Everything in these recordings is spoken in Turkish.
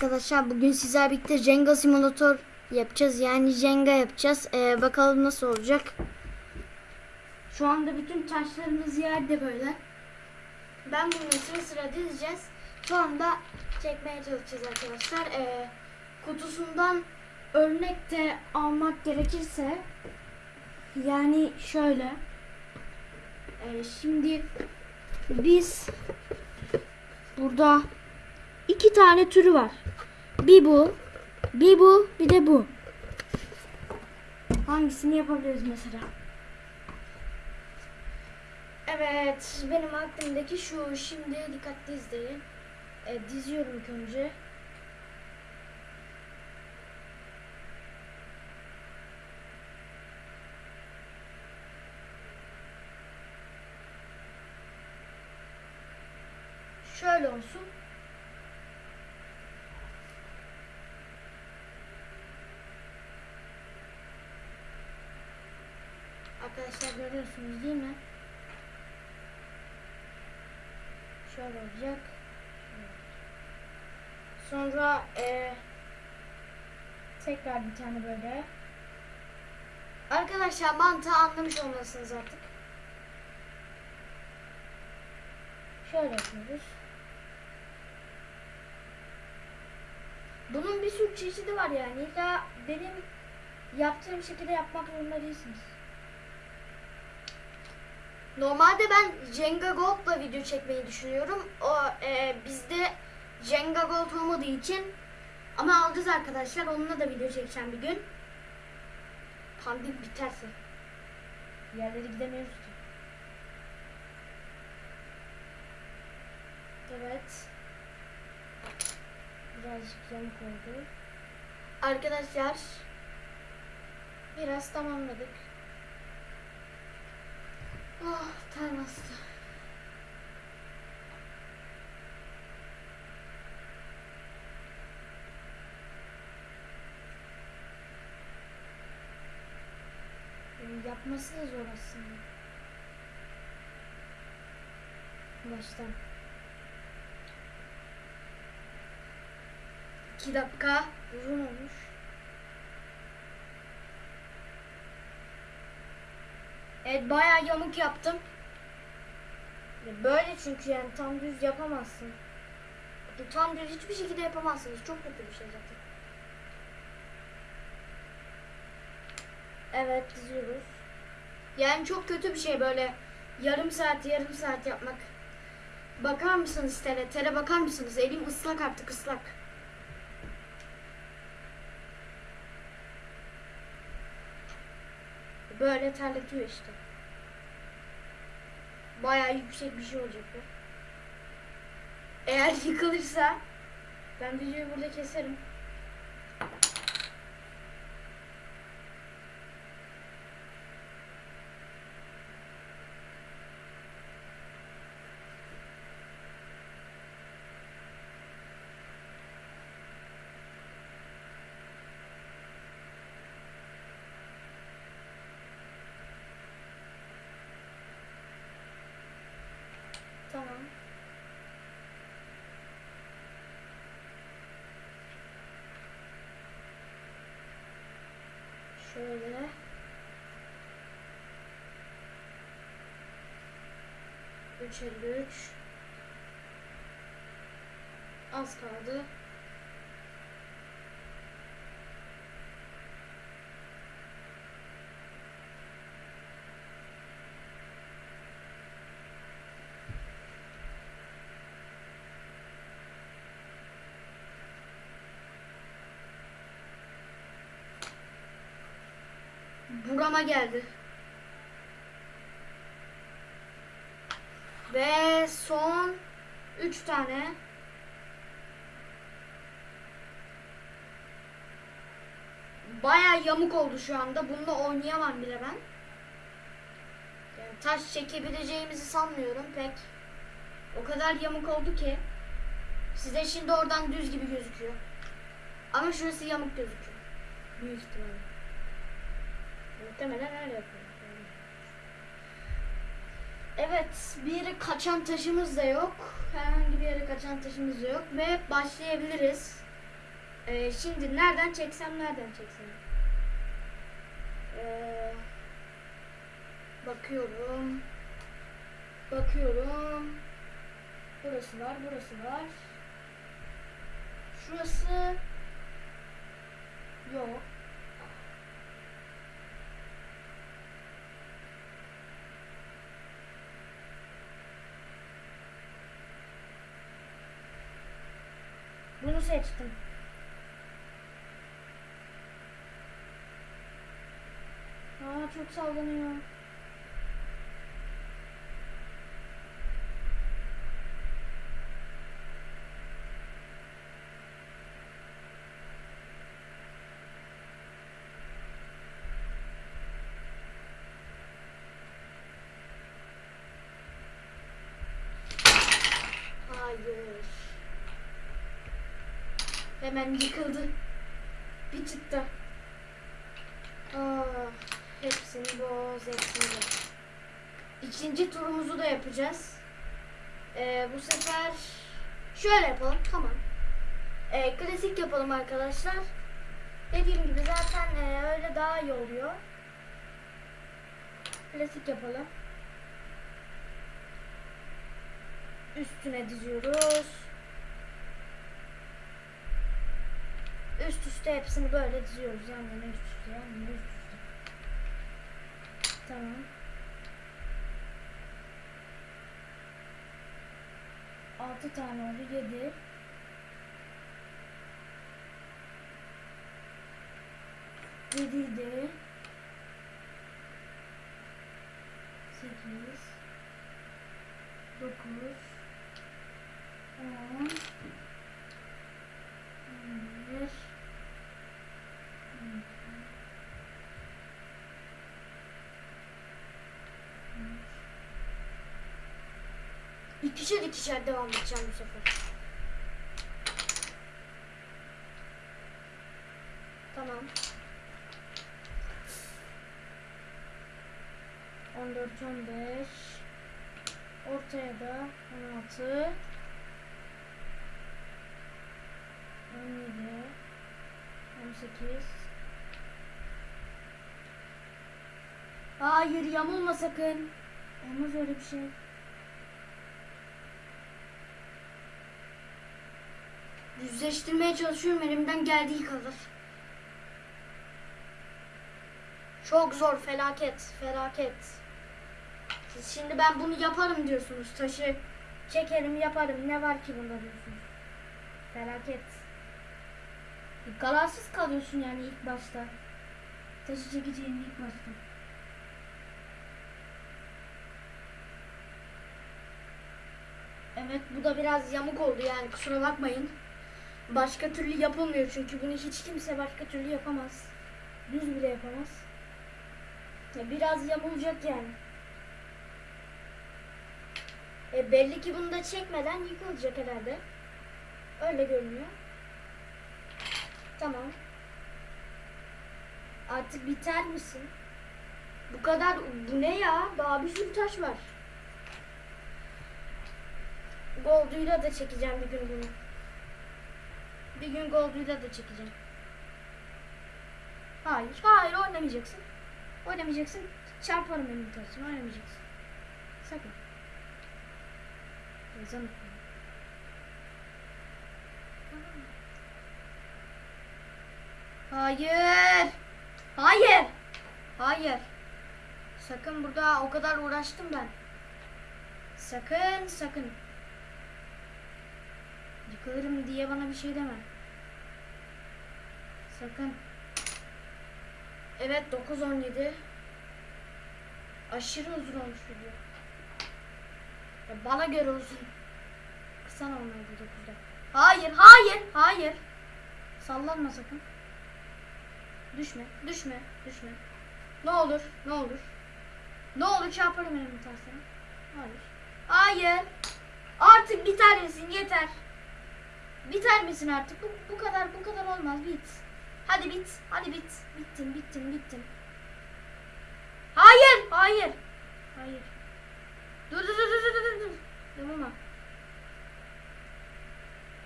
arkadaşlar bugün sizler birlikte Jenga simülatör yapacağız. Yani Jenga yapacağız. Ee, bakalım nasıl olacak. Şu anda bütün taşlarımız yerde böyle. Ben bunları sıra sıra dizeceğiz. Sonra da çekmeye çalışacağız arkadaşlar. Ee, kutusundan örnek de almak gerekirse yani şöyle. Ee, şimdi biz burada iki tane türü var. Bir bu, bir bu, bir de bu. Hangisini yapabiliriz mesela? Evet, benim aklımdaki şu. Şimdi dikkatli izleyin. E, diziyorum ilk önce. Şöyle olsun. Arkadaşlar görüyorsunuz değil mi? Şöyle olacak. Sonra eee tekrar bir tane böyle. Arkadaşlar mantığı anlamış olmalısınız artık. Şöyle yapıyoruz. Bunun bir sürü çeşidi var yani. İlla benim yaptığım şekilde yapmak zorunda değilsiniz. Normalde ben Jenga Gold'la video çekmeyi düşünüyorum. O e, bizde Jenga Gold olmadığı için ama alacağız arkadaşlar. Onunla da video çekeceğim bir gün. Pandemik biterse. Yerlere gidemiyoruz ki. Evet. Birazcık yamuk oldu. Arkadaşlar biraz tamamladık. Oh ter bastı. Yapması da zor aslında. Baştan. İki dakika uzun olmuş. Evet bayağı yamuk yaptım. Ya Böyle çünkü yani tam düz yapamazsın. Ya Tam düz hiçbir şekilde yapamazsınız. Çok kötü bir şey zaten. Evet diziyoruz. Yani çok kötü bir şey böyle yarım saat yarım saat yapmak. Bakar mısınız tere? Tere bakar mısınız? Elim ıslak artık ıslak. Böyle terletiyor işte. Bayağı yüksek bir şey olacak bu. Eğer yıkılırsa ben videoyu burada keserim. 53, Az kaldı. Burama geldi. Ve son 3 tane. Baya yamuk oldu şu anda. Bununla oynayamam bile ben. Yani taş çekebileceğimizi sanmıyorum pek. O kadar yamuk oldu ki. Size şimdi oradan düz gibi gözüküyor. Ama şurası yamuk gözüküyor. Büyük ihtimalle. Muhtemelen öyle yapıyor. Evet, bir kaçan taşımız da yok. Herhangi bir yere kaçan taşımız da yok ve başlayabiliriz. Ee, şimdi nereden çeksem nereden çeksem? Ee, bakıyorum. Bakıyorum. Burası var, burası var. Şurası yok. Bunu seçtim. Aa çok sallanıyor. Hayır. Hemen yıkıldı. Bir çıktı. Aa, hepsini boz, hepsini. İkinci turumuzu da yapacağız. Ee, bu sefer şöyle yapalım. Tamam. Ee, klasik yapalım arkadaşlar. Dediğim gibi zaten e, öyle daha iyi oluyor. Klasik yapalım. Üstüne diziyoruz. Üst üste hepsini böyle diziyoruz. Yan yana üst üste, yan yana üst üste. Tamam. Altı tane oldu. Yedi. Yediydi. Sekiz. Dokuz. İkişer ikişer devam edeceğim bu sefer. Tamam. 14 15 ortaya da 16 17 18 Hayır yamulma sakın. Olmaz öyle bir şey. Düzleştirmeye çalışıyorum elimden geldiği kadar. Çok zor felaket felaket. Siz şimdi ben bunu yaparım diyorsunuz. Taşı çekerim yaparım. Ne var ki bunda diyorsunuz. Felaket. Kararsız kalıyorsun yani ilk başta. Taşı çekeceğin ilk başta. Evet bu da biraz yamuk oldu yani kusura bakmayın. Başka türlü yapılmıyor çünkü bunu hiç kimse başka türlü yapamaz. Düz bile yapamaz. Ya biraz yamulacak yani. E belli ki bunu da çekmeden yıkılacak herhalde. Öyle görünüyor. Tamam. Artık biter misin? Bu kadar bu ne ya? Daha bir sürü taş var. Gold'uyla da çekeceğim bir gün bunu. Bir gün Gold'uyla da çekeceğim. Hayır, hayır oynamayacaksın. Oynamayacaksın. Çarparım taşımı oynamayacaksın. Sakın. Okuyor. Hayır. Hayır. Hayır. Sakın burada o kadar uğraştım ben. Sakın sakın. Yıkılırım diye bana bir şey deme. Sakın. Evet 9-17. Aşırı uzun olmuş video. Ya bana göre uzun. Kısa normalde 9'da. Hayır, hayır, hayır. Sallanma sakın. Düşme, düşme, düşme. Ne olur, ne olur. Ne olur çarparım elimi tersine. Hayır. Hayır. Artık biter misin? Yeter. Biter misin artık? Bu, bu kadar, bu kadar olmaz. Bit. Hadi bit. Hadi bit. Bittin, bittin, bittin. Hayır, hayır. Hayır. Dur, dur, dur, dur, dur, dur. Yamulma.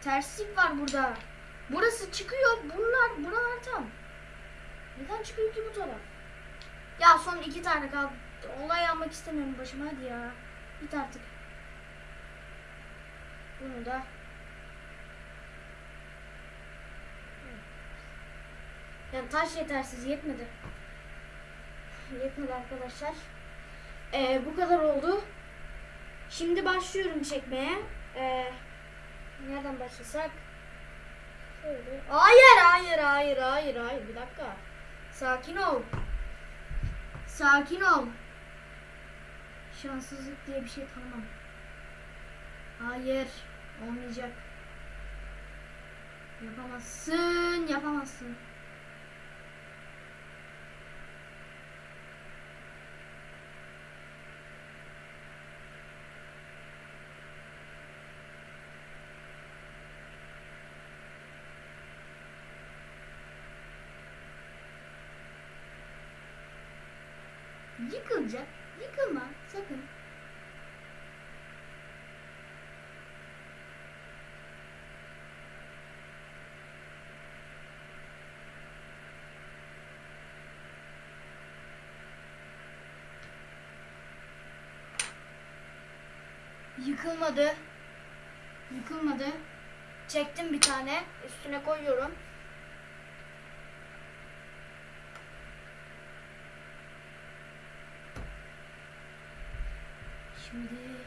Terslik var burada. Burası çıkıyor. Bunlar buralar tam. Neden çıkıyor ki bu taraf? Ya son iki tane kaldı. Olay almak istemiyorum başıma hadi ya. Git artık. Bunu da. Yani taş yetersiz yetmedi. Yetmedi arkadaşlar. Ee, bu kadar oldu. Şimdi başlıyorum çekmeye. Ee, nereden başlasak? Hayır, hayır, hayır, hayır, hayır. Bir dakika. Sakin ol. Sakin ol. Şanssızlık diye bir şey tanımam. Hayır. Olmayacak. Yapamazsın, yapamazsın. Yıkılacak. Yıkılma sakın. Yıkılmadı. Yıkılmadı. Çektim bir tane. Üstüne koyuyorum. Şimdi eee,